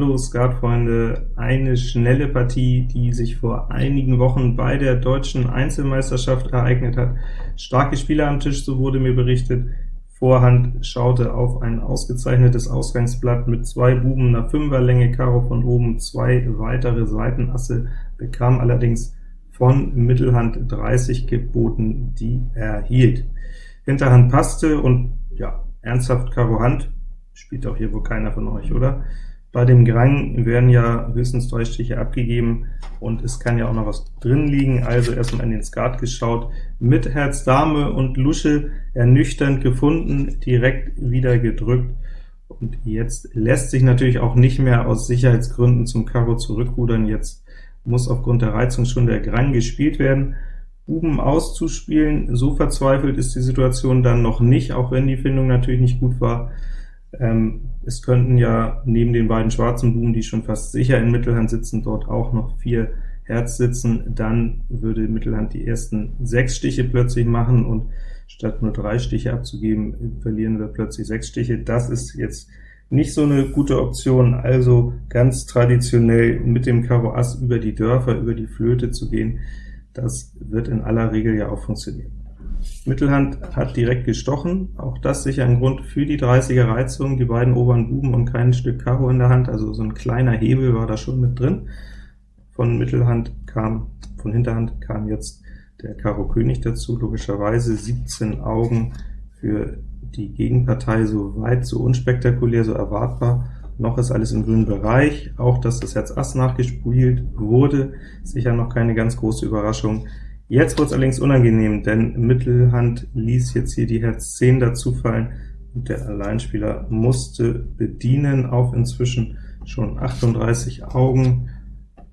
Hallo Skatfreunde, eine schnelle Partie, die sich vor einigen Wochen bei der deutschen Einzelmeisterschaft ereignet hat. Starke Spieler am Tisch, so wurde mir berichtet. Vorhand schaute auf ein ausgezeichnetes Ausgangsblatt mit zwei Buben einer Fünferlänge, Karo von oben, zwei weitere Seitenasse, bekam allerdings von Mittelhand 30 geboten, die er hielt. Hinterhand passte und ja, ernsthaft Karo Hand, spielt auch hier wohl keiner von euch, oder? Bei dem Grang werden ja höchstens drei Stiche abgegeben, und es kann ja auch noch was drin liegen, also erstmal in den Skat geschaut, mit Herz Dame und Lusche ernüchternd gefunden, direkt wieder gedrückt, und jetzt lässt sich natürlich auch nicht mehr aus Sicherheitsgründen zum Karo zurückrudern, jetzt muss aufgrund der Reizung schon der Grang gespielt werden. Buben auszuspielen, so verzweifelt ist die Situation dann noch nicht, auch wenn die Findung natürlich nicht gut war. Ähm, es könnten ja neben den beiden schwarzen Buben, die schon fast sicher in Mittelhand sitzen, dort auch noch vier Herz sitzen, dann würde Mittelhand die ersten sechs Stiche plötzlich machen, und statt nur drei Stiche abzugeben, verlieren wir plötzlich sechs Stiche. Das ist jetzt nicht so eine gute Option, also ganz traditionell mit dem Karo Ass über die Dörfer, über die Flöte zu gehen, das wird in aller Regel ja auch funktionieren. Mittelhand hat direkt gestochen, auch das sicher ein Grund für die 30er Reizung, die beiden oberen Buben und kein Stück Karo in der Hand, also so ein kleiner Hebel war da schon mit drin. Von Mittelhand kam, von Hinterhand kam jetzt der Karo König dazu, logischerweise 17 Augen für die Gegenpartei so weit, so unspektakulär, so erwartbar. Noch ist alles im grünen Bereich, auch dass das Herz Ass nachgespielt wurde, sicher noch keine ganz große Überraschung. Jetzt wurde es allerdings unangenehm, denn Mittelhand ließ jetzt hier die Herz 10 dazu fallen, und der Alleinspieler musste bedienen auf inzwischen schon 38 Augen,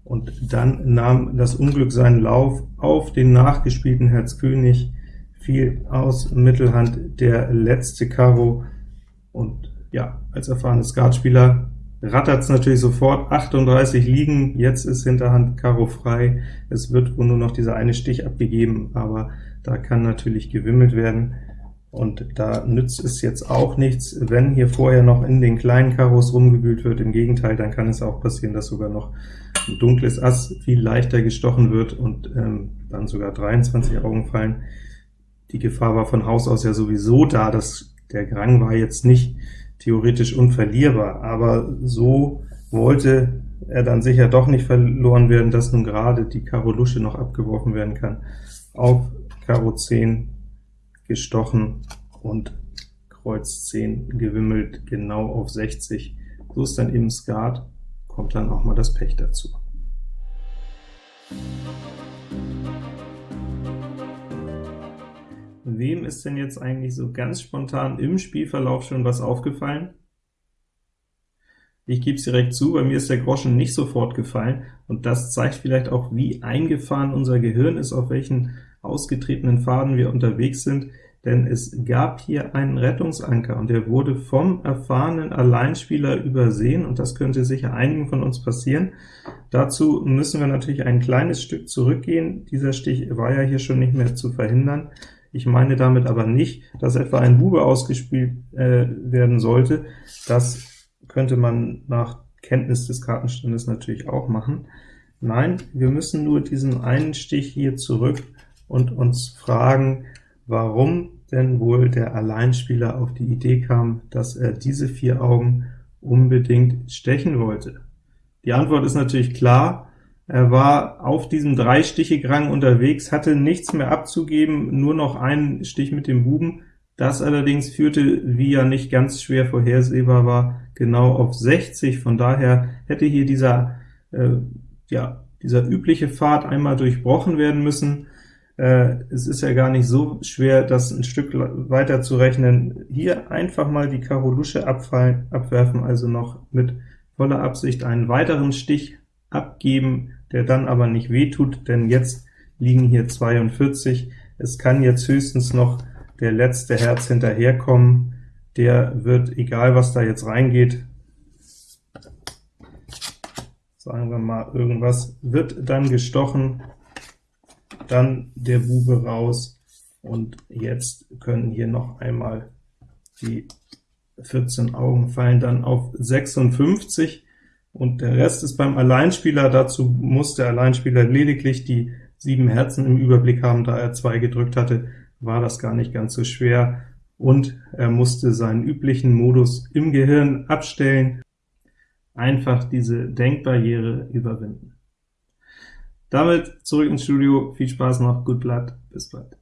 und dann nahm das Unglück seinen Lauf auf den nachgespielten Herz König, fiel aus Mittelhand der letzte Karo, und ja, als erfahrener Skatspieler rattert es natürlich sofort, 38 liegen, jetzt ist Hinterhand Karo frei, es wird wohl nur noch dieser eine Stich abgegeben, aber da kann natürlich gewimmelt werden, und da nützt es jetzt auch nichts, wenn hier vorher noch in den kleinen Karos rumgewühlt wird, im Gegenteil, dann kann es auch passieren, dass sogar noch ein dunkles Ass viel leichter gestochen wird und ähm, dann sogar 23 Augen fallen. Die Gefahr war von Haus aus ja sowieso da, dass der Grang war jetzt nicht theoretisch unverlierbar, aber so wollte er dann sicher doch nicht verloren werden, dass nun gerade die Karo Lusche noch abgeworfen werden kann. Auf Karo 10 gestochen und Kreuz 10 gewimmelt, genau auf 60. So ist dann eben Skat, kommt dann auch mal das Pech dazu. Wem ist denn jetzt eigentlich so ganz spontan im Spielverlauf schon was aufgefallen? Ich gebe es direkt zu, bei mir ist der Groschen nicht sofort gefallen, und das zeigt vielleicht auch, wie eingefahren unser Gehirn ist, auf welchen ausgetretenen Faden wir unterwegs sind, denn es gab hier einen Rettungsanker, und der wurde vom erfahrenen Alleinspieler übersehen, und das könnte sicher einigen von uns passieren. Dazu müssen wir natürlich ein kleines Stück zurückgehen. Dieser Stich war ja hier schon nicht mehr zu verhindern. Ich meine damit aber nicht, dass etwa ein Bube ausgespielt äh, werden sollte. Das könnte man nach Kenntnis des Kartenstandes natürlich auch machen. Nein, wir müssen nur diesen einen Stich hier zurück und uns fragen, warum denn wohl der Alleinspieler auf die Idee kam, dass er diese vier Augen unbedingt stechen wollte. Die Antwort ist natürlich klar, er war auf diesem Drei-Stiche-Grang unterwegs, hatte nichts mehr abzugeben, nur noch einen Stich mit dem Buben. Das allerdings führte, wie ja nicht ganz schwer vorhersehbar war, genau auf 60. Von daher hätte hier dieser, äh, ja, dieser übliche Pfad einmal durchbrochen werden müssen. Äh, es ist ja gar nicht so schwer, das ein Stück weiter zu rechnen. Hier einfach mal die Karo Lusche abfallen, abwerfen, also noch mit voller Absicht einen weiteren Stich abgeben, der dann aber nicht wehtut, denn jetzt liegen hier 42. Es kann jetzt höchstens noch der letzte Herz hinterherkommen, der wird, egal was da jetzt reingeht, sagen wir mal irgendwas, wird dann gestochen, dann der Bube raus, und jetzt können hier noch einmal die 14 Augen fallen dann auf 56, und der Rest ist beim Alleinspieler. Dazu muss der Alleinspieler lediglich die sieben Herzen im Überblick haben, da er zwei gedrückt hatte, war das gar nicht ganz so schwer, und er musste seinen üblichen Modus im Gehirn abstellen, einfach diese Denkbarriere überwinden. Damit zurück ins Studio, viel Spaß noch, good luck, bis bald.